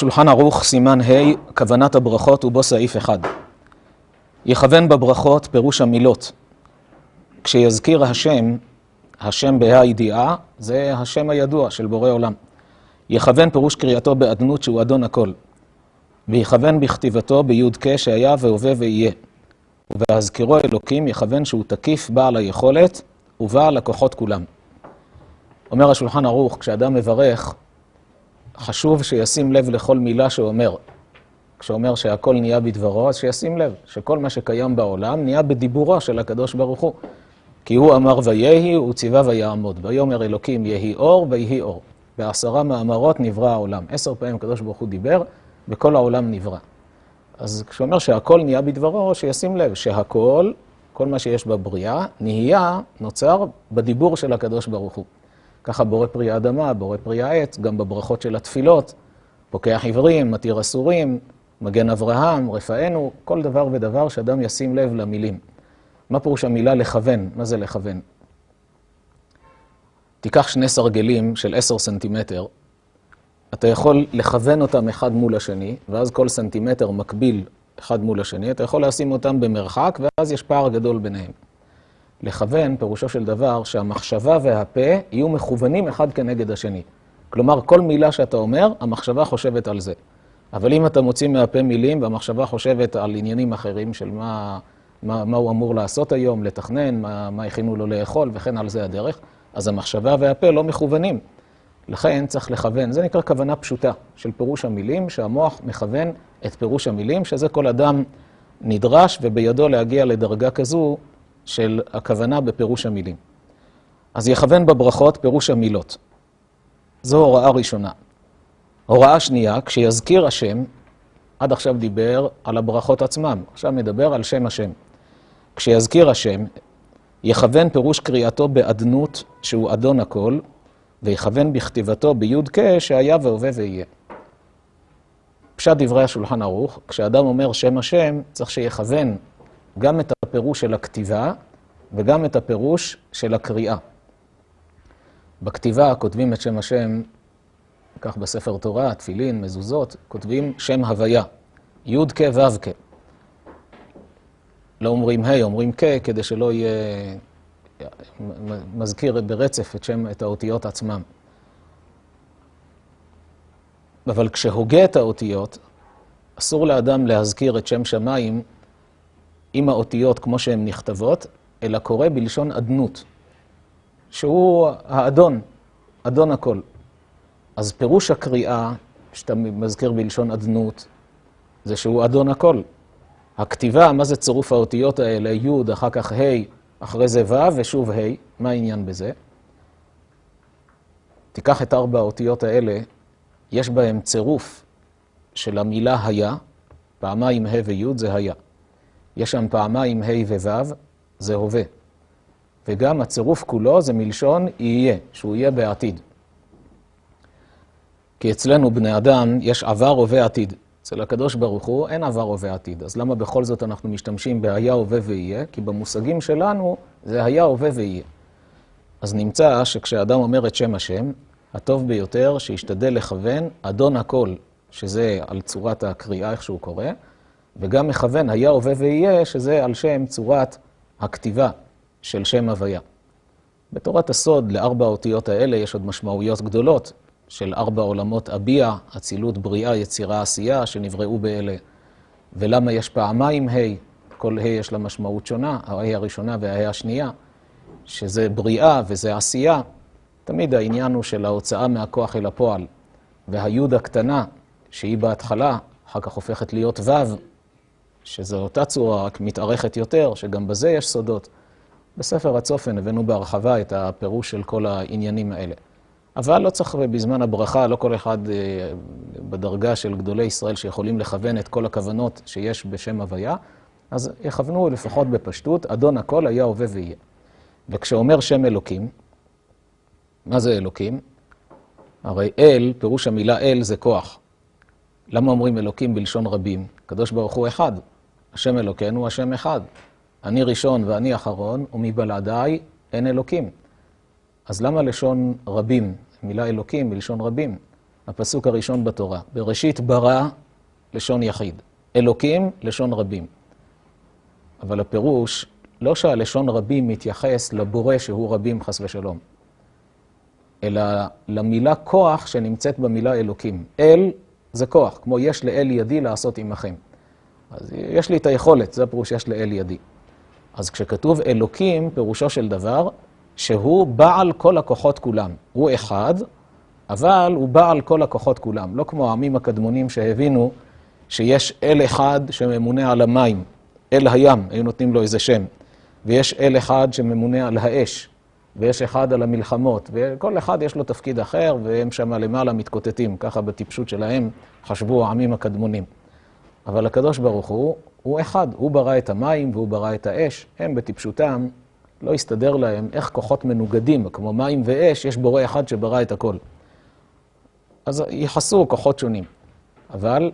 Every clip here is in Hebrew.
שולחן ערוך, סימן ה', כוונת הברכות ובו סעיף אחד. יכוון בברכות פירוש המילות. כשיזכיר השם, השם בה"א הידיעה, זה השם הידוע של בורא עולם. יכוון פירוש קריאתו באדנות שהוא אדון הכל. ויכוון בכתיבתו בי"ק שהיה והווה ויהיה. ובהזכירו אלוקים יכוון שהוא תקיף בעל היכולת ובעל הכוחות כולם. אומר השולחן ערוך, כשאדם מברך, חשוב שישים לב לכל מילה שהוא אומר. כשאומר שהכל נהיה בדברו, אז שישים לב שכל מה שקיים בעולם נהיה בדיבורו של הקדוש ברוך הוא. כי הוא אמר ויהי, הוא ציווה ויעמוד. ויאמר אלוקים יהי אור ויהי אור. בעשרה מאמרות נברא העולם. עשר פעמים הקדוש ברוך הוא דיבר, וכל העולם נברא. אז כשהוא אומר שהכל נהיה בדברו, שישים לב שהכל, כל מה שיש בבריאה, נהיה, נוצר בדיבור של הקדוש ברוך הוא. ככה בורא פרי האדמה, בורא פרי העץ, גם בברכות של התפילות, פוקח עברים, מתיר אסורים, מגן אברהם, רפאנו, כל דבר ודבר שאדם ישים לב למילים. מה פירוש המילה לכוון? מה זה לכוון? תיקח שני סרגלים של עשר סנטימטר, אתה יכול לכוון אותם אחד מול השני, ואז כל סנטימטר מקביל אחד מול השני, אתה יכול לשים אותם במרחק, ואז יש פער גדול ביניהם. לכוון, פירושו של דבר, שהמחשבה והפה יהיו מכוונים אחד כנגד השני. כלומר, כל מילה שאתה אומר, המחשבה חושבת על זה. אבל אם אתה מוציא מהפה מילים והמחשבה חושבת על עניינים אחרים של מה, מה, מה הוא אמור לעשות היום, לתכנן, מה, מה הכינו לו לאכול וכן על זה הדרך, אז המחשבה והפה לא מכוונים. לכן צריך לכוון, זה נקרא כוונה פשוטה של פירוש המילים, שהמוח מכוון את פירוש המילים, שזה כל אדם נדרש ובידו להגיע לדרגה כזו של הכוונה בפירוש המילים. אז יכוון בברכות פירוש המילות. זו הוראה ראשונה. הוראה שנייה, כשיזכיר השם, עד עכשיו דיבר על הברכות עצמם, עכשיו מדבר על שם השם. כשיזכיר השם, יכוון פירוש קריאתו באדנות, שהוא אדון הכל, ויכוון בכתיבתו בי"ק שהיה והווה ויהיה. פשט דברי השולחן ערוך, כשאדם אומר שם השם, צריך שיכוון גם את הפירוש של הכתיבה וגם את הפירוש של הקריאה. בכתיבה כותבים את שם השם, כך בספר תורה, תפילין, מזוזות, כותבים שם הוויה, י"ק ו"ק. לא אומרים ה', אומרים כ', כדי שלא יהיה מזכיר ברצף את, שם, את האותיות עצמם. אבל כשהוגה את האותיות, אסור לאדם להזכיר את שם שמיים עם האותיות כמו שהן נכתבות, אלא קורא בלשון אדנות, שהוא האדון, אדון הכל. אז פירוש הקריאה, שאתה מזכיר בלשון אדנות, זה שהוא אדון הכל. הכתיבה, מה זה צירוף האותיות האלה, י', אחר כך ה', אחרי זה ו' ושוב ה', מה העניין בזה? תיקח את ארבע האותיות האלה, יש בהם צירוף של המילה היה, פעמיים ה' וי' זה היה. יש שם פעמיים ה' וו', זה הווה. וגם הצירוף כולו זה מלשון יהיה, שהוא יהיה בעתיד. כי אצלנו בני אדם יש עבר, הווה, עתיד. אצל הקדוש ברוך הוא אין עבר, הווה, עתיד. אז למה בכל זאת אנחנו משתמשים בהיה, הווה ויהיה? כי במושגים שלנו זה היה, הווה ויהיה. אז נמצא שכשאדם אומר את שם השם, הטוב ביותר שישתדל לכוון אדון הכל, שזה על צורת הקריאה, איך שהוא קורא, וגם מכוון היה, הווה ויהיה, שזה על שם צורת הכתיבה של שם הוויה. בתורת הסוד, לארבע האותיות האלה יש עוד משמעויות גדולות של ארבע עולמות אביע, אצילות, בריאה, יצירה, עשייה, שנבראו באלה. ולמה יש פעמיים ה', כל ה' יש לה משמעות שונה, הה' הראשונה והה' השנייה, שזה בריאה וזה עשייה. תמיד העניין הוא של ההוצאה מהכוח אל הפועל. והיוד הקטנה, שהיא בהתחלה, אחר כך הופכת להיות ו', שזו אותה צורה, רק מתארכת יותר, שגם בזה יש סודות. בספר הצופן הבאנו בהרחבה את הפירוש של כל העניינים האלה. אבל לא צריך בזמן הברכה, לא כל אחד אה, בדרגה של גדולי ישראל שיכולים לכוון את כל הכוונות שיש בשם הוויה, אז יכוונו לפחות בפשטות, אדון הכל היה הווה ויהיה. וכשאומר שם אלוקים, מה זה אלוקים? הרי אל, פירוש המילה אל זה כוח. למה אומרים אלוקים בלשון רבים? הקדוש ברוך הוא אחד. השם אלוקינו, השם אחד. אני ראשון ואני אחרון, ומבלעדיי אין אלוקים. אז למה לשון רבים? מילה אלוקים בלשון רבים. הפסוק הראשון בתורה. בראשית ברא לשון יחיד, אלוקים לשון רבים. אבל הפירוש, לא שהלשון רבים מתייחס לבורא שהוא רבים חס ושלום, אלא למילה כוח שנמצאת במילה אלוקים. אל זה כוח, כמו יש לאל ידי לעשות עמכם. אז יש לי את היכולת, זה הפירוש יש לאל ידי. אז כשכתוב אלוקים, פירושו של דבר, שהוא בעל כל הכוחות כולם. הוא אחד, אבל הוא בעל כל הכוחות כולם. לא כמו העמים הקדמונים שהבינו שיש אל אחד שממונה על המים, אל הים, היו נותנים לו איזה שם, ויש אל אחד שממונה על האש, ויש אחד על המלחמות, וכל אחד יש לו תפקיד אחר, והם שם למעלה מתקוטטים, ככה בטיפשות שלהם חשבו העמים הקדמונים. אבל הקדוש ברוך הוא, הוא אחד, הוא ברא את המים והוא ברא את האש, הם בטיפשותם, לא הסתדר להם איך כוחות מנוגדים, כמו מים ואש, יש בורא אחד שברא את הכל. אז ייחסו כוחות שונים. אבל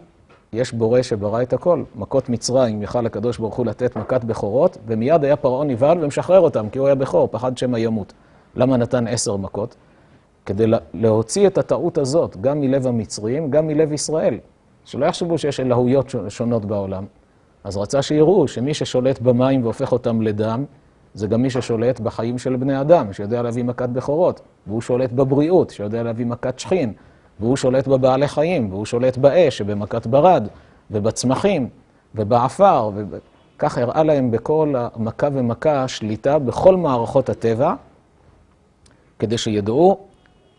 יש בורא שברא את הכל. מכות מצרים, יכל הקדוש ברוך הוא לתת מכת בכורות, ומיד היה פרעה נבהל ומשחרר אותם, כי הוא היה בכור, פחד שמא ימות. למה נתן עשר מכות? כדי להוציא את הטעות הזאת, גם מלב המצרים, גם מלב ישראל. שלא יחשבו שיש אלוהויות שונות בעולם. אז רצה שיראו שמי ששולט במים והופך אותם לדם, זה גם מי ששולט בחיים של בני אדם, שיודע להביא מכת בכורות, והוא שולט בבריאות, שיודע להביא מכת שכין, והוא שולט בבעלי חיים, והוא שולט באש, שבמכת ברד, ובצמחים, ובעפר, וכך הראה להם בכל המכה ומכה שליטה בכל מערכות הטבע, כדי שידעו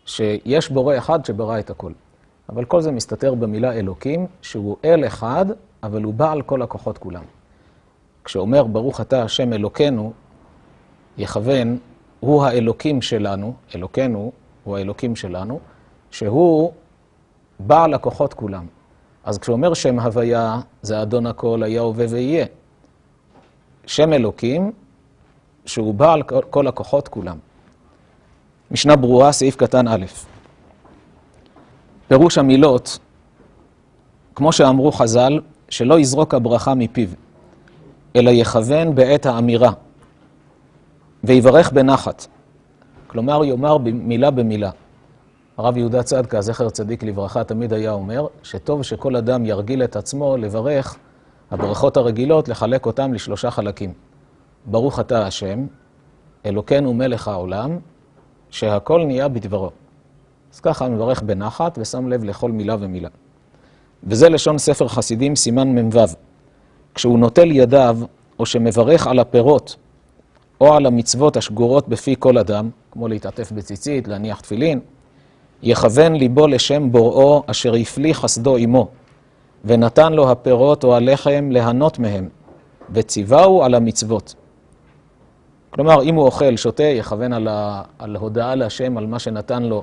שיש בורא אחד שברא את הכל. אבל כל זה מסתתר במילה אלוקים, שהוא אל אחד, אבל הוא בעל כל הכוחות כולם. כשאומר ברוך אתה השם אלוקינו, יכוון, הוא האלוקים שלנו, אלוקינו הוא האלוקים שלנו, שהוא בעל הכוחות כולם. אז כשאומר שם הוויה, זה אדון הכל, היה הווה ויהיה. שם אלוקים, שהוא בעל כל הכוחות כולם. משנה ברורה, סעיף קטן א'. פירוש המילות, כמו שאמרו חז"ל, שלא יזרוק הברכה מפיו, אלא יכוון בעת האמירה, ויברך בנחת. כלומר, יאמר מילה במילה. הרב יהודה צדקה, זכר צדיק לברכה, תמיד היה אומר שטוב שכל אדם ירגיל את עצמו לברך הברכות הרגילות, לחלק אותם לשלושה חלקים. ברוך אתה השם, אלוקינו מלך העולם, שהכל נהיה בדברו. אז ככה מברך בנחת ושם לב לכל מילה ומילה. וזה לשון ספר חסידים, סימן מ"ו. כשהוא נוטל ידיו, או שמברך על הפירות, או על המצוות השגורות בפי כל אדם, כמו להתעטף בציצית, להניח תפילין, יכוון ליבו לשם בוראו אשר הפליא חסדו עמו, ונתן לו הפירות או הלחם ליהנות מהם, וציווהו על המצוות. כלומר, אם הוא אוכל, שותה, יכוון על, ה... על הודעה להשם על מה שנתן לו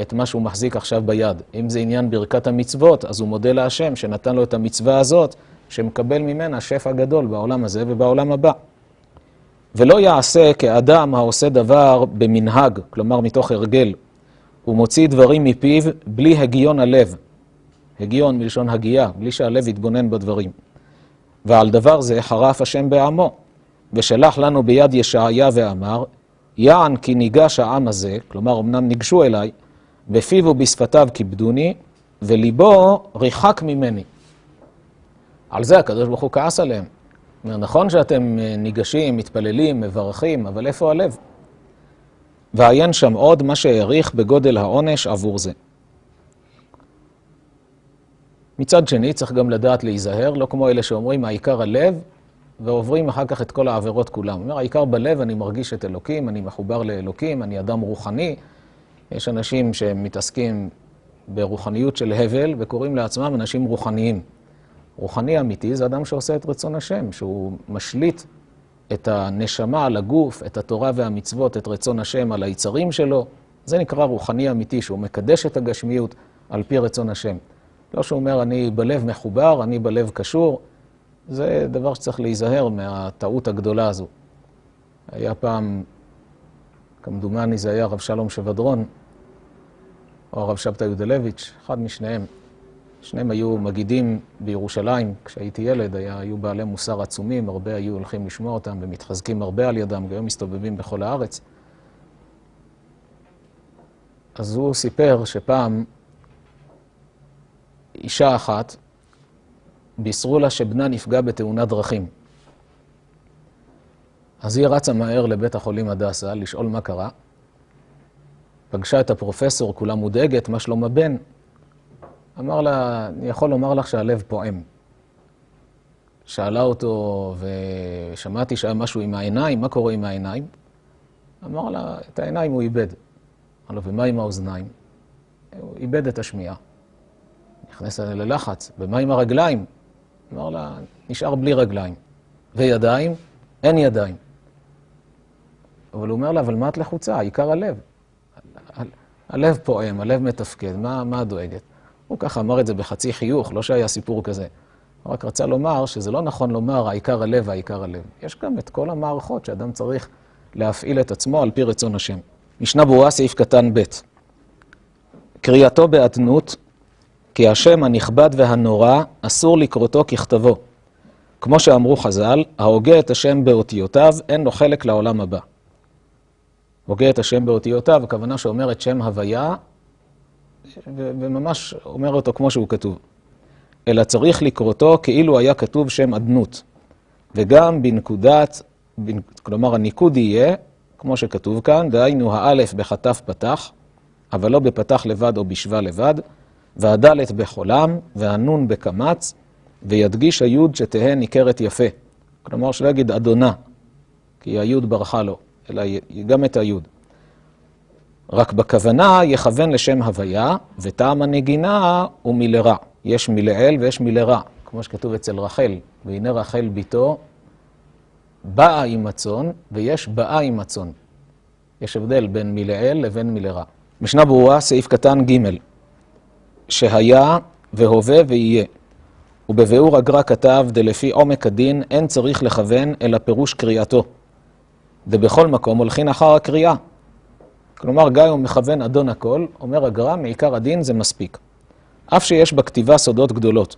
את מה שהוא מחזיק עכשיו ביד. אם זה עניין ברכת המצוות, אז הוא מודה להשם שנתן לו את המצווה הזאת, שמקבל ממנה שפע גדול בעולם הזה ובעולם הבא. ולא יעשה כאדם העושה דבר במנהג, כלומר מתוך הרגל, הוא מוציא דברים מפיו בלי הגיון הלב. הגיון מלשון הגייה, בלי שהלב יתבונן בדברים. ועל דבר זה חרף השם בעמו, ושלח לנו ביד ישעיה ואמר, יען כי ניגש העם הזה, כלומר אמנם ניגשו אליי, בפיו ובשפתיו כיבדוני, וליבו ריחק ממני. על זה הקדוש ברוך הוא כעס עליהם. אומר, נכון שאתם ניגשים, מתפללים, מברכים, אבל איפה הלב? ועיין שם עוד מה שהעריך בגודל העונש עבור זה. מצד שני, צריך גם לדעת להיזהר, לא כמו אלה שאומרים, העיקר הלב, ועוברים אחר כך את כל העבירות כולם. אומר, העיקר בלב, אני מרגיש את אלוקים, אני מחובר לאלוקים, אני אדם רוחני. יש אנשים שמתעסקים ברוחניות של הבל, וקוראים לעצמם אנשים רוחניים. רוחני אמיתי זה אדם שעושה את רצון השם, שהוא משליט את הנשמה על הגוף, את התורה והמצוות, את רצון השם על היצרים שלו. זה נקרא רוחני אמיתי, שהוא מקדש את הגשמיות על פי רצון השם. לא שהוא אומר, אני בלב מחובר, אני בלב קשור. זה דבר שצריך להיזהר מהטעות הגדולה הזו. היה פעם, כמדומני זה היה הרב שלום שבדרון, או הרב שבתא יודלביץ', אחד משניהם. שניהם היו מגידים בירושלים, כשהייתי ילד, היו בעלי מוסר עצומים, הרבה היו הולכים לשמוע אותם ומתחזקים הרבה על ידם, והיום מסתובבים בכל הארץ. אז הוא סיפר שפעם אישה אחת, בישרו לה שבנה נפגע בתאונת דרכים. אז היא רצה מהר לבית החולים הדסה לשאול מה קרה. פגשה את הפרופסור, כולה מודאגת, מה שלום הבן? אמר לה, אני יכול לומר לך שהלב פועם. שאלה אותו, ושמעתי שהיה משהו עם העיניים, מה קורה עם העיניים? אמר לה, את העיניים הוא איבד. אמר לו, ומה עם האוזניים? הוא איבד את השמיעה. נכנס ללחץ, ומה עם הרגליים? אמר לה, נשאר בלי רגליים. וידיים? אין ידיים. אבל הוא אומר לה, אבל מה את לחוצה? העיקר הלב. הלב פועם, הלב מתפקד, מה, מה דואגת? הוא ככה אמר את זה בחצי חיוך, לא שהיה סיפור כזה. הוא רק רצה לומר שזה לא נכון לומר העיקר הלב, העיקר הלב. יש גם את כל המערכות שאדם צריך להפעיל את עצמו על פי רצון השם. משנה ברורה, סעיף קטן ב' קריאתו באדנות, כי השם הנכבד והנורא אסור לקרותו ככתבו. כמו שאמרו חז"ל, ההוגה את השם באותיותיו, אין לו חלק לעולם הבא. הוגה את השם באותיותיו, הכוונה שאומר את שם הוויה, וממש אומר אותו כמו שהוא כתוב. אלא צריך לקרותו כאילו היה כתוב שם אדנות. וגם בנקודת, כלומר הניקוד יהיה, כמו שכתוב כאן, דהיינו האלף בחטף פתח, אבל לא בפתח לבד או בשווה לבד, והדלת בחולם, והנון בקמץ, וידגיש היוד שתהא ניכרת יפה. כלומר, שלא יגיד אדונה, כי היוד ברחה לו, אלא גם את היוד. רק בכוונה יכוון לשם הוויה, וטעם הנגינה הוא מלרע. יש מלעיל ויש מלרע, כמו שכתוב אצל רחל, והנה רחל ביתו באה עם הצאן, ויש באה עם הצאן. יש הבדל בין מלעיל לבין מלרע. משנה ברורה, סעיף קטן ג' שהיה והווה ויהיה. ובביאור הגר"א כתב, דלפי עומק הדין אין צריך לכוון אלא פירוש קריאתו. ובכל מקום הולכין אחר הקריאה. כלומר, גיא הוא מכוון אדון הכל, אומר הגר"א, מעיקר הדין זה מספיק. אף שיש בכתיבה סודות גדולות.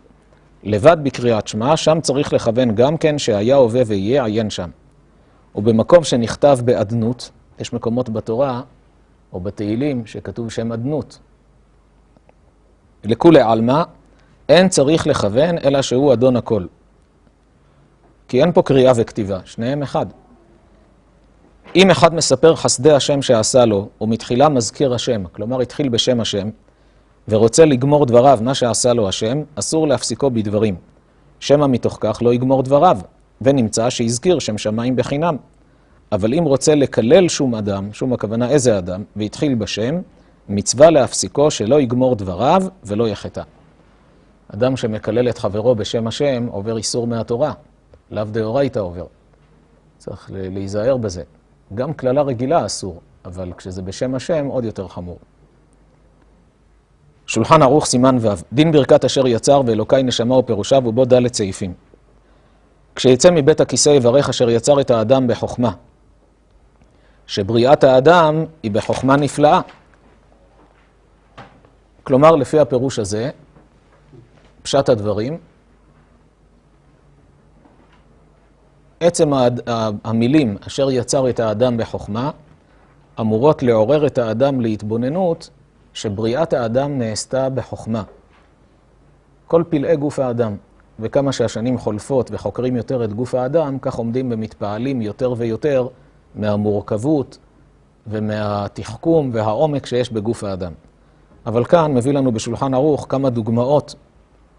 לבד בקריאת שמע, שם צריך לכוון גם כן שהיה, הווה ויהיה, עיין שם. ובמקום שנכתב באדנות, יש מקומות בתורה או בתהילים שכתוב שם אדנות. לכולי עלמא, אין צריך לכוון אלא שהוא אדון הכל. כי אין פה קריאה וכתיבה, שניהם אחד. אם אחד מספר חסדי השם שעשה לו, ומתחילה מזכיר השם, כלומר התחיל בשם השם, ורוצה לגמור דבריו, מה שעשה לו השם, אסור להפסיקו בדברים. שמא מתוך כך לא יגמור דבריו, ונמצא שהזכיר שם שמיים בחינם. אבל אם רוצה לקלל שום אדם, שום הכוונה איזה אדם, והתחיל בשם, מצווה להפסיקו שלא יגמור דבריו ולא יחטא. אדם שמקלל את חברו בשם השם עובר איסור מהתורה, לאו דאורייתא עובר. צריך להיזהר בזה. גם קללה רגילה אסור, אבל כשזה בשם השם עוד יותר חמור. שולחן ערוך סימן ו' דין ברכת אשר יצר ואלוקי נשמה ופירושיו ובו ד' סעיפים. כשיצא מבית הכיסא יברך אשר יצר את האדם בחוכמה, שבריאת האדם היא בחוכמה נפלאה. כלומר, לפי הפירוש הזה, פשט הדברים, עצם המילים אשר יצר את האדם בחוכמה, אמורות לעורר את האדם להתבוננות שבריאת האדם נעשתה בחוכמה. כל פלאי גוף האדם, וכמה שהשנים חולפות וחוקרים יותר את גוף האדם, כך עומדים ומתפעלים יותר ויותר מהמורכבות ומהתחכום והעומק שיש בגוף האדם. אבל כאן מביא לנו בשולחן ערוך כמה דוגמאות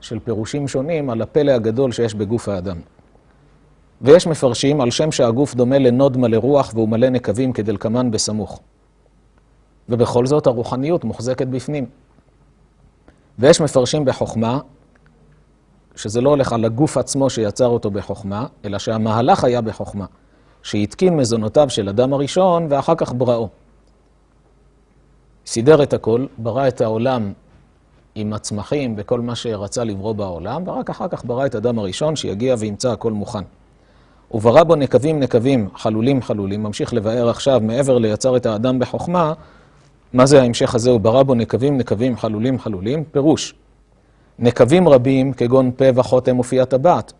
של פירושים שונים על הפלא הגדול שיש בגוף האדם. ויש מפרשים על שם שהגוף דומה לנוד מלא רוח והוא מלא נקבים כדלקמן בסמוך. ובכל זאת הרוחניות מוחזקת בפנים. ויש מפרשים בחוכמה, שזה לא הולך על הגוף עצמו שיצר אותו בחוכמה, אלא שהמהלך היה בחוכמה, שהתקין מזונותיו של אדם הראשון ואחר כך בראו. סידר את הכל, ברא את העולם עם הצמחים וכל מה שרצה לברוא בעולם, ורק אחר כך ברא את אדם הראשון שיגיע וימצא הכל מוכן. וברא בו נקבים נקבים, חלולים חלולים, ממשיך לבאר עכשיו מעבר ליצר את האדם בחוכמה, מה זה ההמשך הזה? הוא ברא בו נקבים נקבים, חלולים חלולים, פירוש. נקבים רבים כגון פה וחותם ופי הטבעת,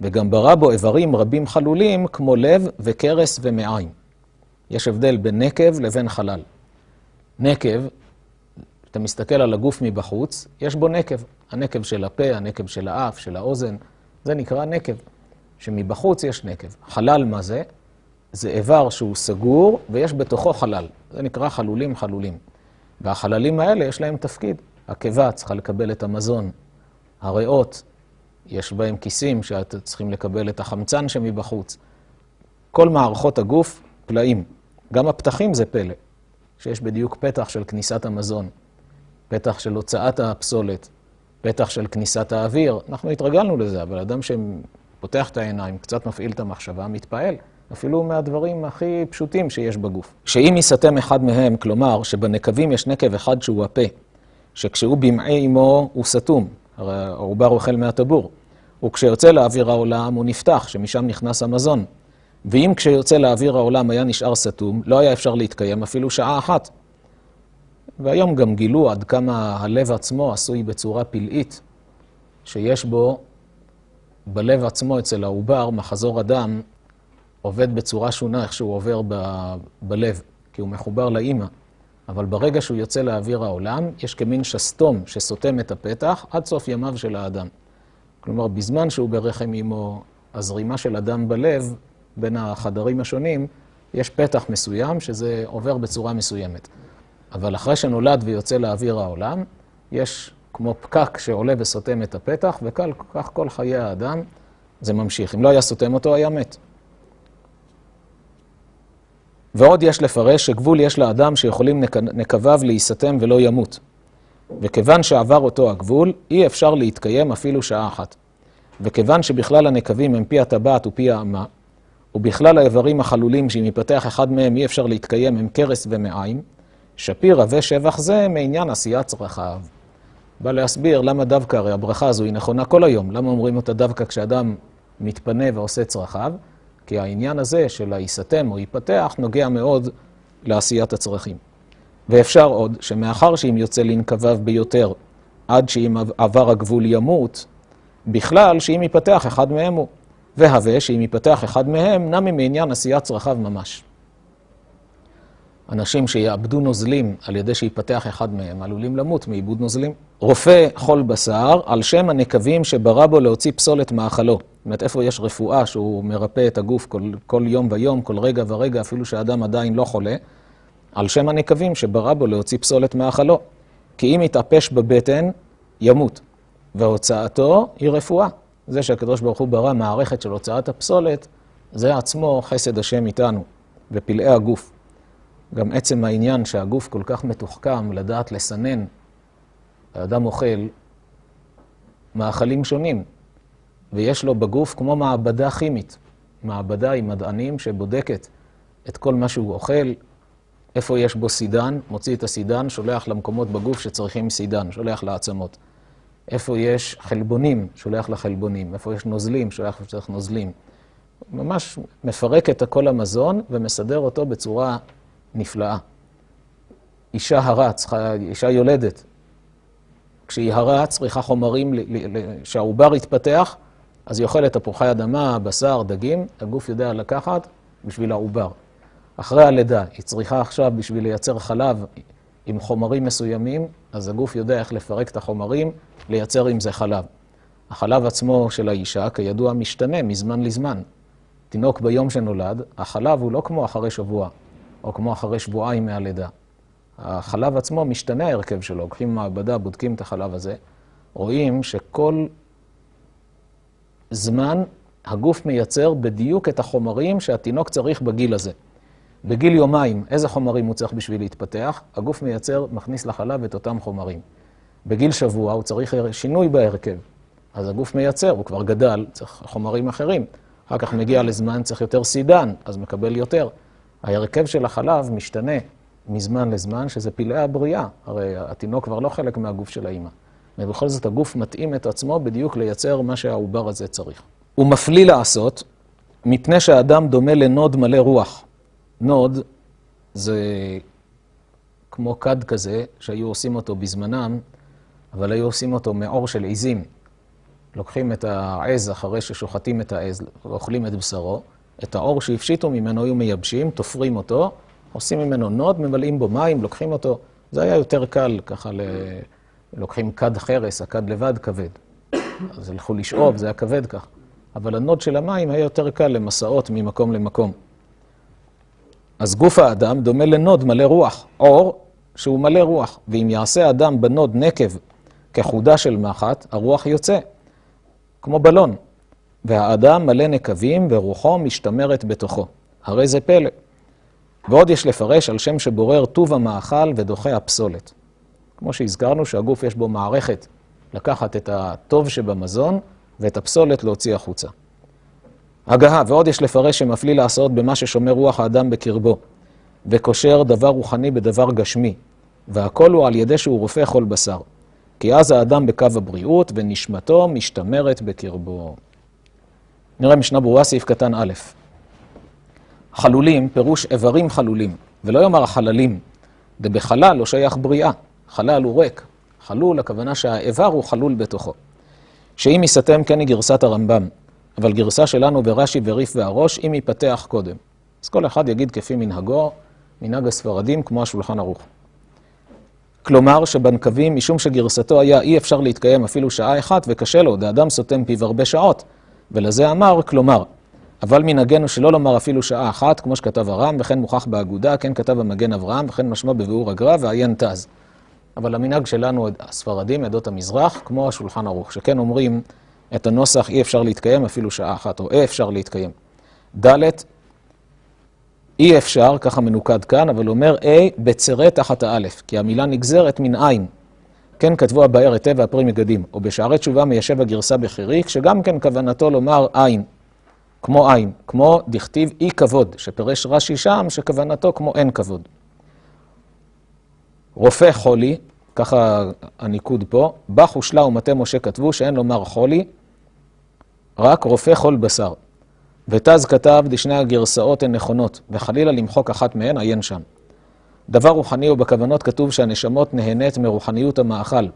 וגם ברא בו איברים רבים חלולים כמו לב וקרס ומעיים. יש הבדל בין נקב לבין חלל. נקב, כשאתה מסתכל על הגוף מבחוץ, יש בו נקב. הנקב של הפה, הנקב של האף, של האוזן, זה נקרא נקב. שמבחוץ יש נקב. חלל מה זה? זה איבר שהוא סגור ויש בתוכו חלל. זה נקרא חלולים חלולים. והחללים האלה יש להם תפקיד. הקיבה צריכה לקבל את המזון. הריאות, יש בהם כיסים שאתם צריכים לקבל את החמצן שמבחוץ. כל מערכות הגוף פלאים. גם הפתחים זה פלא, שיש בדיוק פתח של כניסת המזון, פתח של הוצאת הפסולת, פתח של כניסת האוויר. אנחנו התרגלנו לזה, אבל אדם שפותח את העיניים, קצת מפעיל את המחשבה, מתפעל. אפילו מהדברים הכי פשוטים שיש בגוף. שאם ייסתם אחד מהם, כלומר שבנקבים יש נקב אחד שהוא הפה, שכשהוא במעי אמו הוא סתום, הרי העובר אוכל מהטבור, וכשיוצא לאוויר העולם הוא נפתח, שמשם נכנס המזון. ואם כשיוצא לאוויר העולם היה נשאר סתום, לא היה אפשר להתקיים אפילו שעה אחת. והיום גם גילו עד כמה הלב עצמו עשוי בצורה פלאית, שיש בו, בלב עצמו אצל העובר, מחזור הדם עובד בצורה שונה איך שהוא עובר ב- בלב, כי הוא מחובר לאימא. אבל ברגע שהוא יוצא לאוויר העולם, יש כמין שסתום שסותם את הפתח עד סוף ימיו של האדם. כלומר, בזמן שהוא ברחם אימו, הזרימה של הדם בלב, בין החדרים השונים, יש פתח מסוים שזה עובר בצורה מסוימת. אבל אחרי שנולד ויוצא לאוויר העולם, יש כמו פקק שעולה וסותם את הפתח, וכך כל חיי האדם זה ממשיך. אם לא היה סותם אותו, היה מת. ועוד יש לפרש שגבול יש לאדם שיכולים נקביו להיסתם ולא ימות. וכיוון שעבר אותו הגבול, אי אפשר להתקיים אפילו שעה אחת. וכיוון שבכלל הנקבים הם פי הטבעת ופי האמה, ובכלל האיברים החלולים שאם ייפתח אחד מהם אי אפשר להתקיים הם קרס ומעיים, שפיר רבה שבח זה מעניין עשיית צרכיו. בא להסביר למה דווקא, הרי הברכה הזו היא נכונה כל היום, למה אומרים אותה דווקא כשאדם מתפנה ועושה צרכיו? כי העניין הזה של היסתם או ייפתח נוגע מאוד לעשיית הצרכים. ואפשר עוד, שמאחר שאם יוצא לנקביו ביותר, עד שאם עבר הגבול ימות, בכלל שאם ייפתח אחד מהם הוא. והווה שאם ייפתח אחד מהם, נמי מעניין עשיית צרכיו ממש. אנשים שיאבדו נוזלים על ידי שיפתח אחד מהם, עלולים למות מאיבוד נוזלים. רופא חול בשר, על שם הנקבים שברא בו להוציא פסולת מאכלו. זאת אומרת, איפה יש רפואה שהוא מרפא את הגוף כל, כל יום ויום, כל רגע ורגע, אפילו שהאדם עדיין לא חולה, על שם הנקבים שברא בו להוציא פסולת מאכלו. כי אם יתאפש בבטן, ימות. והוצאתו היא רפואה. זה שהקדוש ברוך הוא ברא מערכת של הוצאת הפסולת, זה עצמו חסד השם איתנו, ופלאי הגוף. גם עצם העניין שהגוף כל כך מתוחכם לדעת לסנן, האדם אוכל מאכלים שונים, ויש לו בגוף כמו מעבדה כימית, מעבדה עם מדענים שבודקת את כל מה שהוא אוכל, איפה יש בו סידן, מוציא את הסידן, שולח למקומות בגוף שצריכים סידן, שולח לעצמות. איפה יש חלבונים, שולח לחלבונים, איפה יש נוזלים, שולח לצריך נוזלים. ממש מפרק את כל המזון ומסדר אותו בצורה נפלאה. אישה הרה, צריכה, אישה יולדת, כשהיא הרה צריכה חומרים, שהעובר יתפתח, אז היא אוכלת תפוחי אדמה, בשר, דגים, הגוף יודע לקחת בשביל העובר. אחרי הלידה, היא צריכה עכשיו בשביל לייצר חלב עם חומרים מסוימים, אז הגוף יודע איך לפרק את החומרים, לייצר עם זה חלב. החלב עצמו של האישה, כידוע, משתנה מזמן לזמן. תינוק ביום שנולד, החלב הוא לא כמו אחרי שבוע, או כמו אחרי שבועיים מהלידה. החלב עצמו משתנה ההרכב שלו, לוקחים מעבדה, בודקים את החלב הזה, רואים שכל זמן הגוף מייצר בדיוק את החומרים שהתינוק צריך בגיל הזה. בגיל יומיים, איזה חומרים הוא צריך בשביל להתפתח? הגוף מייצר, מכניס לחלב את אותם חומרים. בגיל שבוע הוא צריך שינוי בהרכב. אז הגוף מייצר, הוא כבר גדל, צריך חומרים אחרים. אחר כך מגיע לזמן, צריך יותר סידן, אז מקבל יותר. ההרכב של החלב משתנה מזמן לזמן, שזה פלאי הבריאה. הרי התינוק כבר לא חלק מהגוף של האימא. ובכל זאת הגוף מתאים את עצמו בדיוק לייצר מה שהעובר הזה צריך. הוא מפליא לעשות, מפני שהאדם דומה לנוד מלא רוח. נוד זה כמו כד כזה, שהיו עושים אותו בזמנם, אבל היו עושים אותו מעור של עיזים. לוקחים את העז אחרי ששוחטים את העז, ואוכלים את בשרו, את העור שהפשיטו ממנו היו מייבשים, תופרים אותו, עושים ממנו נוד, ממלאים בו מים, לוקחים אותו, זה היה יותר קל, ככה ל... לוקחים כד חרס, הכד לבד כבד. אז הלכו לשאוב, זה היה כבד כך. אבל הנוד של המים היה יותר קל למסעות ממקום למקום. אז גוף האדם דומה לנוד מלא רוח, עור שהוא מלא רוח, ואם יעשה אדם בנוד נקב כחודה של מחט, הרוח יוצא, כמו בלון, והאדם מלא נקבים ורוחו משתמרת בתוכו. הרי זה פלא. ועוד יש לפרש על שם שבורר טוב המאכל ודוחה הפסולת. כמו שהזכרנו שהגוף יש בו מערכת לקחת את הטוב שבמזון ואת הפסולת להוציא החוצה. הגהה, ועוד יש לפרש שמפליא לעשות במה ששומר רוח האדם בקרבו, וקושר דבר רוחני בדבר גשמי, והכל הוא על ידי שהוא רופא כל בשר. כי אז האדם בקו הבריאות, ונשמתו משתמרת בקרבו. נראה משנה ברורה, סעיף קטן א'. חלולים, פירוש איברים חלולים, ולא יאמר חללים, דבחלל לא שייך בריאה, חלל הוא ריק. חלול, הכוונה שהאיבר הוא חלול בתוכו. שאם ייסתם כן היא גרסת הרמב"ם, אבל גרסה שלנו ברש"י וריף והראש, אם ייפתח קודם. אז כל אחד יגיד כפי מנהגו, מנהג הספרדים כמו השולחן ערוך. כלומר שבנקבים, משום שגרסתו היה אי אפשר להתקיים אפילו שעה אחת וקשה לו, דאדם סותם פיו הרבה שעות, ולזה אמר כלומר. אבל מנהגנו שלא לומר אפילו שעה אחת, כמו שכתב הרם, וכן מוכח באגודה, כן כתב המגן אברהם, וכן משמע בביאור הגר"א ועיין תז. אבל המנהג שלנו, הספרדים, עדות המזרח, כמו השולחן ערוך, שכן אומרים את הנוסח אי אפשר להתקיים אפילו שעה אחת, או אי אפשר להתקיים. ד' אי אפשר, ככה מנוקד כאן, אבל אומר A בצרה תחת האלף, כי המילה נגזרת מן עין. כן כתבו הבאר היטב והפרי מגדים, או בשערי תשובה מיישב הגרסה בחיריק, שגם כן כוונתו לומר עין, כמו עין, כמו דכתיב אי כבוד, שפירש רש"י שם, שכוונתו כמו אין כבוד. רופא חולי, ככה הניקוד פה, בח ושלה ומטה משה כתבו שאין לומר חולי, רק רופא חול בשר. ותז כתב, דשני הגרסאות הן נכונות, וחלילה למחוק אחת מהן, עיין שם. דבר רוחני ובכוונות כתוב שהנשמות נהנית מרוחניות המאכל,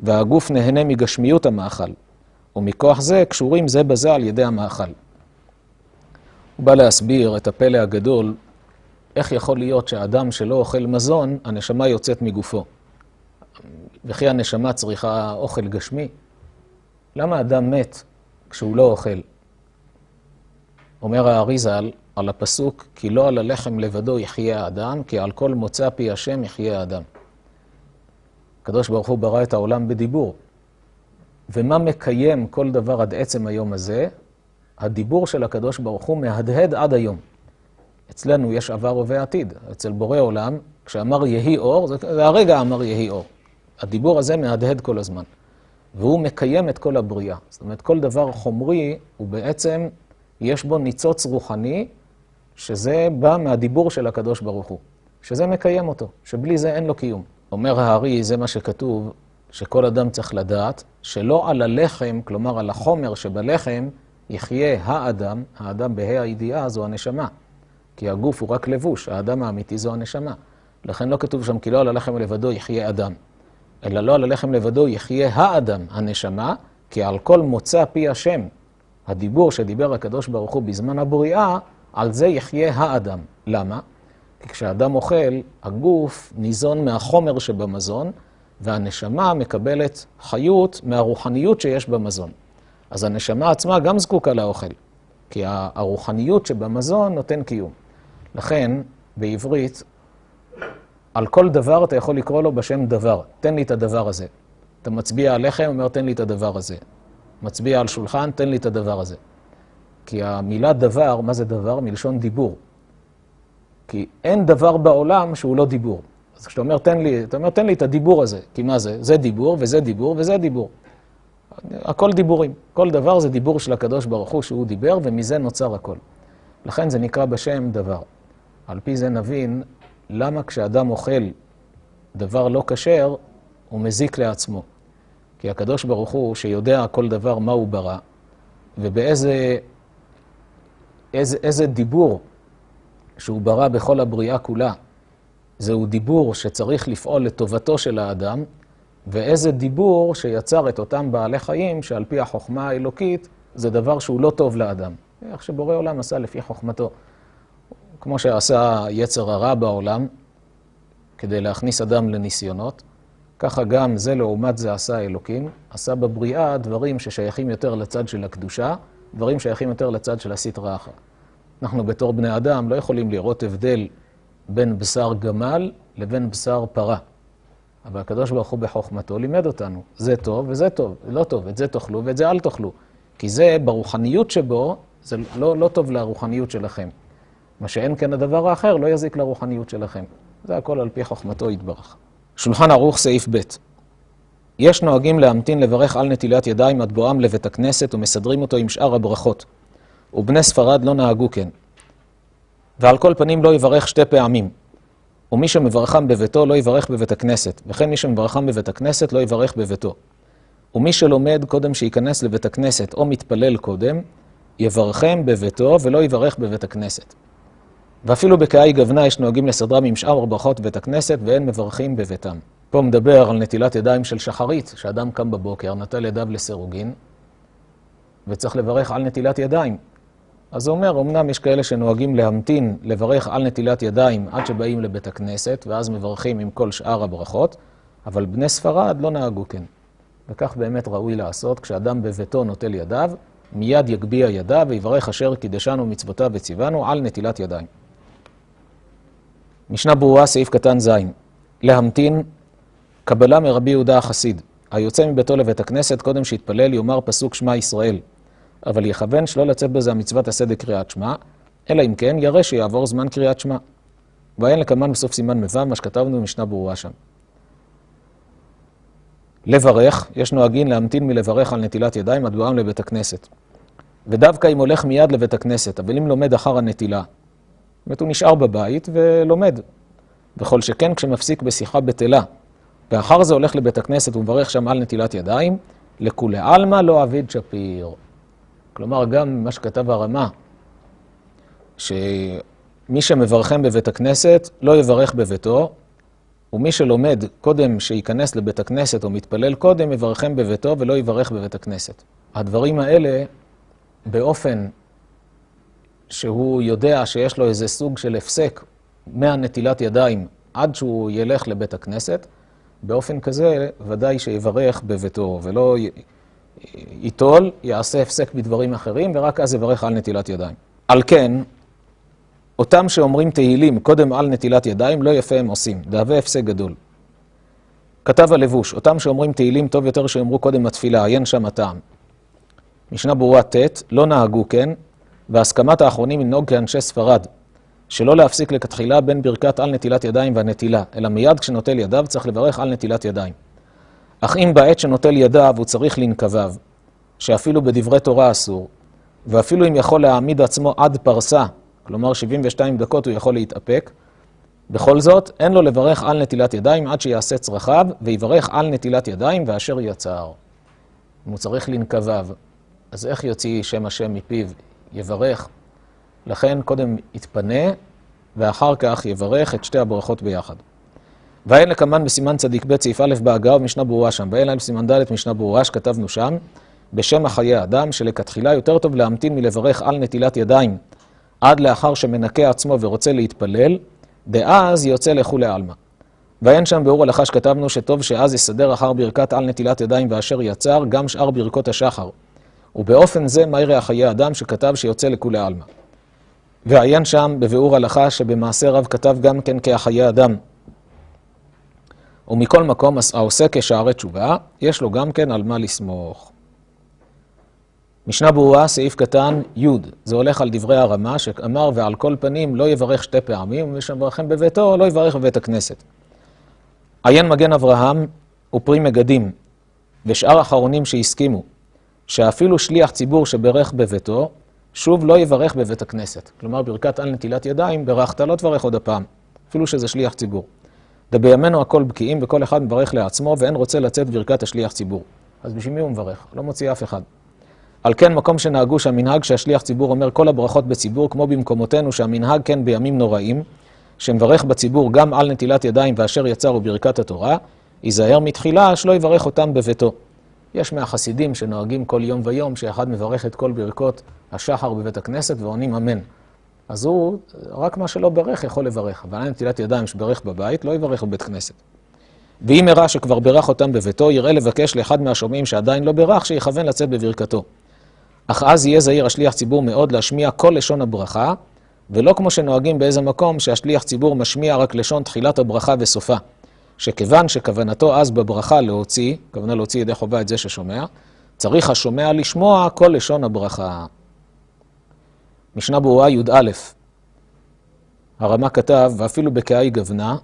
והגוף נהנה מגשמיות המאכל, ומכוח זה קשורים זה בזה על ידי המאכל. הוא בא להסביר את הפלא הגדול, איך יכול להיות שהאדם שלא אוכל מזון, הנשמה יוצאת מגופו. וכי הנשמה צריכה אוכל גשמי? למה אדם מת כשהוא לא אוכל? אומר האריזל על הפסוק, כי לא על הלחם לבדו יחיה האדם, כי על כל מוצא פי השם יחיה האדם. הקדוש ברוך הוא ברא את העולם בדיבור. ומה מקיים כל דבר עד עצם היום הזה? הדיבור של הקדוש ברוך הוא מהדהד עד היום. אצלנו יש עבר הווה עתיד. אצל בורא עולם, כשאמר יהי אור, זה הרגע אמר יהי אור. הדיבור הזה מהדהד כל הזמן. והוא מקיים את כל הבריאה. זאת אומרת, כל דבר חומרי הוא בעצם יש בו ניצוץ רוחני, שזה בא מהדיבור של הקדוש ברוך הוא, שזה מקיים אותו, שבלי זה אין לו קיום. אומר הארי, זה מה שכתוב, שכל אדם צריך לדעת, שלא על הלחם, כלומר על החומר שבלחם, יחיה האדם, האדם בה"א הידיעה זו הנשמה. כי הגוף הוא רק לבוש, האדם האמיתי זו הנשמה. לכן לא כתוב שם כי לא על הלחם לבדו יחיה אדם, אלא לא על הלחם לבדו יחיה האדם, הנשמה, כי על כל מוצא פי השם, הדיבור שדיבר הקדוש ברוך הוא בזמן הבריאה, על זה יחיה האדם. למה? כי כשאדם אוכל, הגוף ניזון מהחומר שבמזון, והנשמה מקבלת חיות מהרוחניות שיש במזון. אז הנשמה עצמה גם זקוקה לאוכל, כי הרוחניות שבמזון נותן קיום. לכן, בעברית, על כל דבר אתה יכול לקרוא לו בשם דבר. תן לי את הדבר הזה. אתה מצביע על לחם, אומר תן לי את הדבר הזה. מצביע על שולחן, תן לי את הדבר הזה. כי המילה דבר, מה זה דבר? מלשון דיבור. כי אין דבר בעולם שהוא לא דיבור. אז כשאתה אומר, תן לי, אתה אומר, תן לי את הדיבור הזה. כי מה זה? זה דיבור, וזה דיבור, וזה דיבור. הכל דיבורים. כל דבר זה דיבור של הקדוש ברוך הוא שהוא דיבר, ומזה נוצר הכל. לכן זה נקרא בשם דבר. על פי זה נבין למה כשאדם אוכל דבר לא כשר, הוא מזיק לעצמו. כי הקדוש ברוך הוא, שיודע כל דבר מה הוא ברא, ובאיזה איזה, איזה דיבור שהוא ברא בכל הבריאה כולה, זהו דיבור שצריך לפעול לטובתו של האדם, ואיזה דיבור שיצר את אותם בעלי חיים, שעל פי החוכמה האלוקית, זה דבר שהוא לא טוב לאדם. איך שבורא עולם עשה לפי חוכמתו. כמו שעשה יצר הרע בעולם, כדי להכניס אדם לניסיונות. ככה גם זה לעומת זה עשה אלוקים, עשה בבריאה דברים ששייכים יותר לצד של הקדושה, דברים שייכים יותר לצד של הסטרא אחרא. אנחנו בתור בני אדם לא יכולים לראות הבדל בין בשר גמל לבין בשר פרה. אבל הקדוש ברוך הוא בחוכמתו לימד אותנו, זה טוב וזה טוב, לא טוב, את זה תאכלו ואת זה אל תאכלו. כי זה, ברוחניות שבו, זה לא, לא טוב לרוחניות שלכם. מה שאין כן הדבר האחר לא יזיק לרוחניות שלכם. זה הכל על פי חוכמתו יתברך. שולחן ערוך סעיף ב' יש נוהגים להמתין לברך על נטילת ידיים עד בואם לבית הכנסת ומסדרים אותו עם שאר הברכות. ובני ספרד לא נהגו כן. ועל כל פנים לא יברך שתי פעמים. ומי שמברכם בביתו לא יברך בבית הכנסת, וכן מי שמברכם בבית הכנסת לא יברך בביתו. ומי שלומד קודם שייכנס לבית הכנסת או מתפלל קודם, יברכם בביתו ולא יברך בבית הכנסת. ואפילו בקהי גוונה יש נוהגים לסדרם עם שאר ברכות בית הכנסת ואין מברכים בביתם. פה מדבר על נטילת ידיים של שחרית, שאדם קם בבוקר, נטל ידיו לסירוגין, וצריך לברך על נטילת ידיים. אז הוא אומר, אמנם יש כאלה שנוהגים להמתין, לברך על נטילת ידיים עד שבאים לבית הכנסת, ואז מברכים עם כל שאר הברכות, אבל בני ספרד לא נהגו כן. וכך באמת ראוי לעשות, כשאדם בביתו נוטל ידיו, מיד יגביה ידיו ויברך אשר קידשנו מצוותיו וציוונו על נטילת ידיים. משנה ברורה, סעיף קטן ז', להמתין קבלה מרבי יהודה החסיד, היוצא מביתו לבית הכנסת קודם שיתפלל יאמר פסוק שמע ישראל, אבל יכוון שלא לצאת בזה המצוות עשה דקריאת שמע, אלא אם כן ירא שיעבור זמן קריאת שמע. ואין לקמן בסוף סימן מ"ו, מה שכתבנו במשנה ברורה שם. לברך, יש נוהגים להמתין מלברך על נטילת ידיים עד בואם לבית הכנסת. ודווקא אם הולך מיד לבית הכנסת, אבל אם לומד אחר הנטילה, זאת אומרת, הוא נשאר בבית ולומד. וכל שכן כשמפסיק בשיחה בטלה, ואחר זה הולך לבית הכנסת ומברך שם על נטילת ידיים, לכולי עלמא לא אביד שפיר. כלומר, גם מה שכתב הרמה, שמי שמברכם בבית הכנסת לא יברך בביתו, ומי שלומד קודם שייכנס לבית הכנסת או מתפלל קודם, יברכם בביתו ולא יברך בבית הכנסת. הדברים האלה, באופן שהוא יודע שיש לו איזה סוג של הפסק מהנטילת ידיים עד שהוא ילך לבית הכנסת, באופן כזה ודאי שיברך בביתו ולא ייטול, יעשה הפסק בדברים אחרים ורק אז יברך על נטילת ידיים. על כן, אותם שאומרים תהילים קודם על נטילת ידיים, לא יפה הם עושים, דהווה הפסק גדול. כתב הלבוש, אותם שאומרים תהילים טוב יותר שיאמרו קודם התפילה, עיין שם הטעם. משנה ברורה ט', לא נהגו כן, והסכמת האחרונים לנהוג כאנשי ספרד, שלא להפסיק לכתחילה בין ברכת על נטילת ידיים והנטילה, אלא מיד כשנוטל ידיו צריך לברך על נטילת ידיים. אך אם בעת שנוטל ידיו הוא צריך לנקביו, שאפילו בדברי תורה אסור, ואפילו אם יכול להעמיד עצמו עד פרסה, כלומר 72 דקות הוא יכול להתאפק, בכל זאת אין לו לברך על נטילת ידיים עד שיעשה צרכיו, ויברך על נטילת ידיים ואשר יצר. אם הוא צריך לנקביו, אז איך יוציא שם השם מפיו? יברך. לכן קודם יתפנה, ואחר כך יברך את שתי הברכות ביחד. ואין לקמן בסימן צדיק ב' סעיף א' בהגה ומשנה ברורה שם, ואין להם בסימן ד' משנה ברורה שכתבנו שם, בשם החיי אדם, שלכתחילה יותר טוב להמתין מלברך על נטילת ידיים עד לאחר שמנקה עצמו ורוצה להתפלל, דאז יוצא לכולי עלמא. ואין שם ביאור הלכה שכתבנו שטוב שאז יסדר אחר ברכת על נטילת ידיים ואשר יצר גם שאר ברכות השחר. ובאופן זה מה יראה חיי אדם שכתב שיוצא לכולי עלמא. ועיין שם בביאור הלכה שבמעשה רב כתב גם כן כהחיי אדם. ומכל מקום העושה כשערי תשובה, יש לו גם כן על מה לסמוך. משנה ברורה, סעיף קטן י', זה הולך על דברי הרמה, שאמר ועל כל פנים לא יברך שתי פעמים, ומי שמברכם בביתו לא יברך בבית הכנסת. עיין מגן אברהם ופרי מגדים, ושאר אחרונים שהסכימו, שאפילו שליח ציבור שברך בביתו, שוב לא יברך בבית הכנסת. כלומר, ברכת על נטילת ידיים, ברכת לא תברך עוד הפעם, אפילו שזה שליח ציבור. ובימינו הכל בקיאים וכל אחד מברך לעצמו ואין רוצה לצאת ברכת השליח ציבור. אז בשביל מי הוא מברך? לא מוציא אף אחד. על כן מקום שנהגו שהמנהג שהשליח ציבור אומר כל הברכות בציבור, כמו במקומותינו שהמנהג כן בימים נוראים, שמברך בציבור גם על נטילת ידיים ואשר יצר וברכת התורה, ייזהר מתחילה שלא יברך אותם בביתו. יש מהחסידים שנוהגים כל יום ויום, שאחד מברך את כל ברכות השחר בבית הכנסת ועונים אמן. אז הוא, רק מה שלא ברך יכול לברך. אבל אין נטילת ידיים שברך בבית, לא יברך בבית כנסת. ואם הראה שכבר בירך אותם בביתו, יראה לבקש לאחד מהשומעים שעדיין לא בירך, שיכוון לצאת בברכתו. אך אז יהיה זהיר השליח ציבור מאוד להשמיע כל לשון הברכה, ולא כמו שנוהגים באיזה מקום שהשליח ציבור משמיע רק לשון תחילת הברכה וסופה. שכיוון שכוונתו אז בברכה להוציא, כוונה להוציא ידי חובה את זה ששומע, צריך השומע לשמוע כל לשון הברכה. משנה ברורה י"א, הרמ"א כתב, ואפילו בקהי גוונה,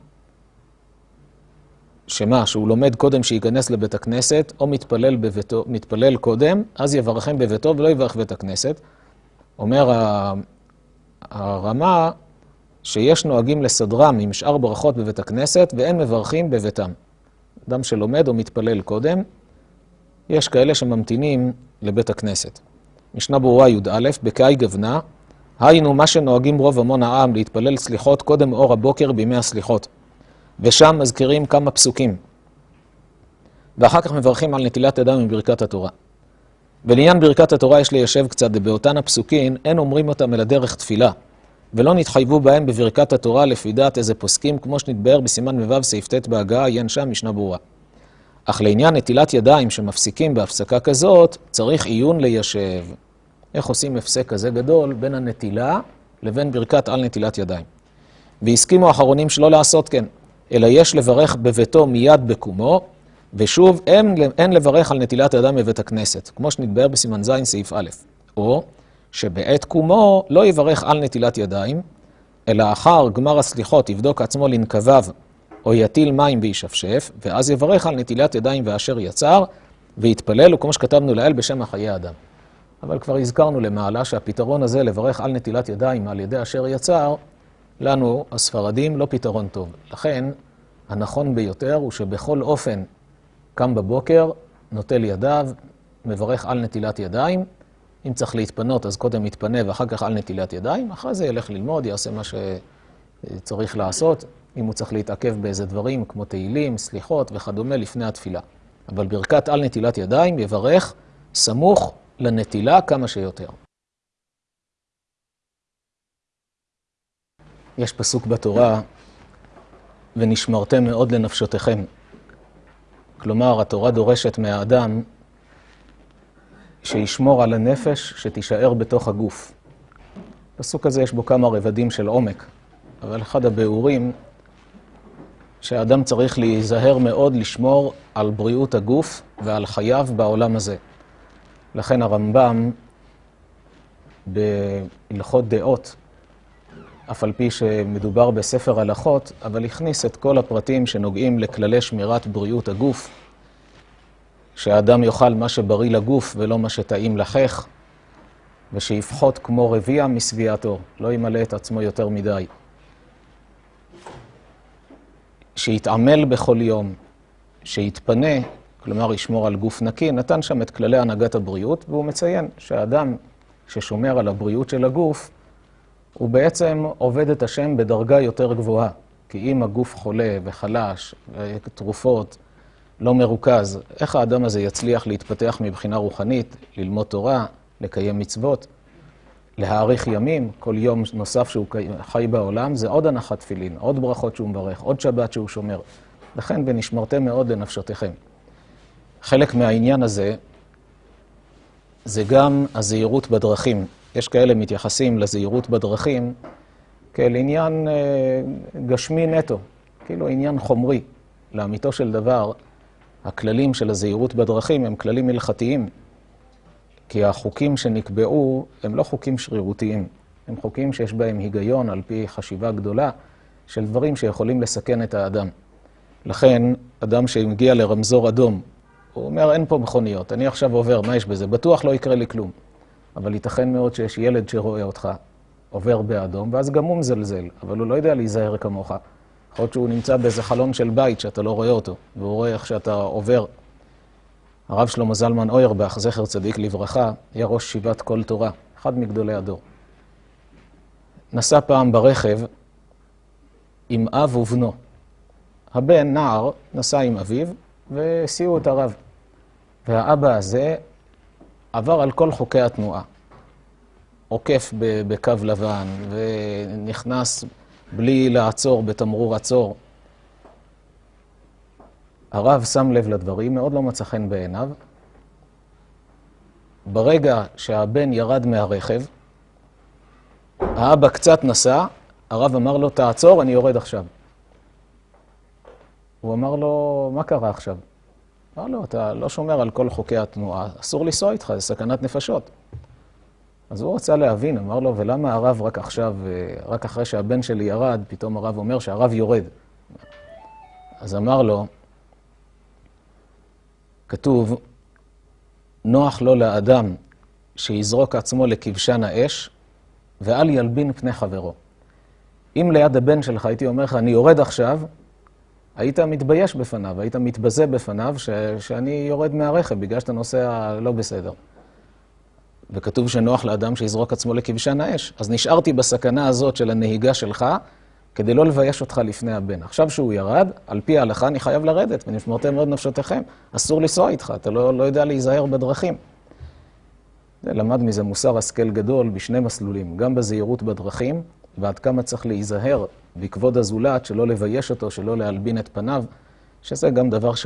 שמה, שהוא לומד קודם שייכנס לבית הכנסת, או מתפלל, בביתו, מתפלל קודם, אז יברכם בביתו ולא יברך בית הכנסת. אומר הרמ"א שיש נוהגים לסדרם עם שאר ברכות בבית הכנסת ואין מברכים בביתם. אדם שלומד או מתפלל קודם, יש כאלה שממתינים לבית הכנסת. משנה ברורה י"א, בקאי גוונה, היינו מה שנוהגים רוב המון העם להתפלל סליחות קודם אור הבוקר בימי הסליחות. ושם מזכירים כמה פסוקים. ואחר כך מברכים על נטילת ידיים מברכת התורה. ולעניין ברכת התורה יש ליישב קצת, ובאותן הפסוקים אין אומרים אותם אלא דרך תפילה. ולא נתחייבו בהם בברכת התורה לפי דעת איזה פוסקים, כמו שנתבהר בסימן מ"ו סעיף ט' בהגעה, עיין שם משנה ברורה. אך לעניין נטילת ידיים שמפסיקים בהפסקה כזאת, צריך עיון ליישב. איך עושים הפסק כזה גדול בין הנטילה לבין ברכת על נטילת ידיים. והסכימו האחרונים שלא לעשות כן, אלא יש לברך בביתו מיד בקומו, ושוב, אין, אין לברך על נטילת ידיים בבית הכנסת, כמו שנתבהר בסימן ז' סעיף א', או שבעת קומו לא יברך על נטילת ידיים, אלא אחר גמר הסליחות יבדוק עצמו לנקביו, או יטיל מים וישפשף, ואז יברך על נטילת ידיים ואשר יצר, ויתפלל, וכמו שכתבנו לאל, בשם החיי אדם. אבל כבר הזכרנו למעלה שהפתרון הזה, לברך על נטילת ידיים על ידי אשר יצר, לנו, הספרדים, לא פתרון טוב. לכן, הנכון ביותר הוא שבכל אופן קם בבוקר, נוטל ידיו, מברך על נטילת ידיים. אם צריך להתפנות, אז קודם יתפנה ואחר כך על נטילת ידיים. אחרי זה ילך ללמוד, יעשה מה שצריך לעשות. אם הוא צריך להתעכב באיזה דברים כמו תהילים, סליחות וכדומה לפני התפילה. אבל ברכת על נטילת ידיים יברך סמוך לנטילה כמה שיותר. יש פסוק בתורה, ונשמרתם מאוד לנפשותיכם. כלומר, התורה דורשת מהאדם שישמור על הנפש שתישאר בתוך הגוף. הפסוק הזה יש בו כמה רבדים של עומק, אבל אחד הביאורים שהאדם צריך להיזהר מאוד לשמור על בריאות הגוף ועל חייו בעולם הזה. לכן הרמב"ם בהלכות דעות, אף על פי שמדובר בספר הלכות, אבל הכניס את כל הפרטים שנוגעים לכללי שמירת בריאות הגוף, שהאדם יאכל מה שבריא לגוף ולא מה שטעים לחך, ושיפחות כמו רביע משביעתו, לא ימלא את עצמו יותר מדי. שיתעמל בכל יום, שיתפנה, כלומר ישמור על גוף נקי, נתן שם את כללי הנהגת הבריאות, והוא מציין שהאדם ששומר על הבריאות של הגוף, הוא בעצם עובד את השם בדרגה יותר גבוהה. כי אם הגוף חולה וחלש, ותרופות, לא מרוכז, איך האדם הזה יצליח להתפתח מבחינה רוחנית, ללמוד תורה, לקיים מצוות, להאריך ימים, כל יום נוסף שהוא חי בעולם, זה עוד הנחת תפילין, עוד ברכות שהוא מברך, עוד שבת שהוא שומר. לכן, ונשמרתם מאוד לנפשותיכם. חלק מהעניין הזה זה גם הזהירות בדרכים. יש כאלה מתייחסים לזהירות בדרכים כאל עניין אה, גשמי נטו, כאילו עניין חומרי. לאמיתו של דבר, הכללים של הזהירות בדרכים הם כללים הלכתיים, כי החוקים שנקבעו הם לא חוקים שרירותיים, הם חוקים שיש בהם היגיון על פי חשיבה גדולה של דברים שיכולים לסכן את האדם. לכן, אדם שמגיע לרמזור אדום, הוא אומר, אין פה מכוניות, אני עכשיו עובר, מה יש בזה? בטוח לא יקרה לי כלום. אבל ייתכן מאוד שיש ילד שרואה אותך עובר באדום, ואז גם הוא מזלזל, אבל הוא לא יודע להיזהר כמוך. יכול להיות שהוא נמצא באיזה חלון של בית שאתה לא רואה אותו, והוא רואה איך שאתה עובר. הרב שלמה זלמן אוירבך, זכר צדיק לברכה, היה ראש שיבת כל תורה, אחד מגדולי הדור. נסע פעם ברכב עם אב ובנו. הבן, נער, נסע עם אביו והסיעו את הרב. והאבא הזה עבר על כל חוקי התנועה. עוקף בקו לבן ונכנס בלי לעצור בתמרור עצור. הרב שם לב לדברים, מאוד לא מצא חן בעיניו. ברגע שהבן ירד מהרכב, האבא קצת נסע, הרב אמר לו, תעצור, אני יורד עכשיו. הוא אמר לו, מה קרה עכשיו? אמר לו, אתה לא שומר על כל חוקי התנועה, אסור לנסוע איתך, זה סכנת נפשות. אז הוא רצה להבין, אמר לו, ולמה הרב רק עכשיו, רק אחרי שהבן שלי ירד, פתאום הרב אומר שהרב יורד. אז אמר לו, כתוב, נוח לו לאדם שיזרוק עצמו לכבשן האש, ואל ילבין פני חברו. אם ליד הבן שלך הייתי אומר לך, אני יורד עכשיו, היית מתבייש בפניו, היית מתבזה בפניו ש... שאני יורד מהרכב בגלל שאתה נוסע לא בסדר. וכתוב שנוח לאדם שיזרוק עצמו לכבשן האש. אז נשארתי בסכנה הזאת של הנהיגה שלך, כדי לא לבייש אותך לפני הבן. עכשיו שהוא ירד, על פי ההלכה אני חייב לרדת, ונשמרתם מאוד נפשותיכם. אסור לנסוע איתך, אתה לא, לא יודע להיזהר בדרכים. למד מזה מוסר השכל גדול בשני מסלולים, גם בזהירות בדרכים, ועד כמה צריך להיזהר בכבוד הזולת, שלא לבייש אותו, שלא להלבין את פניו, שזה גם דבר ש...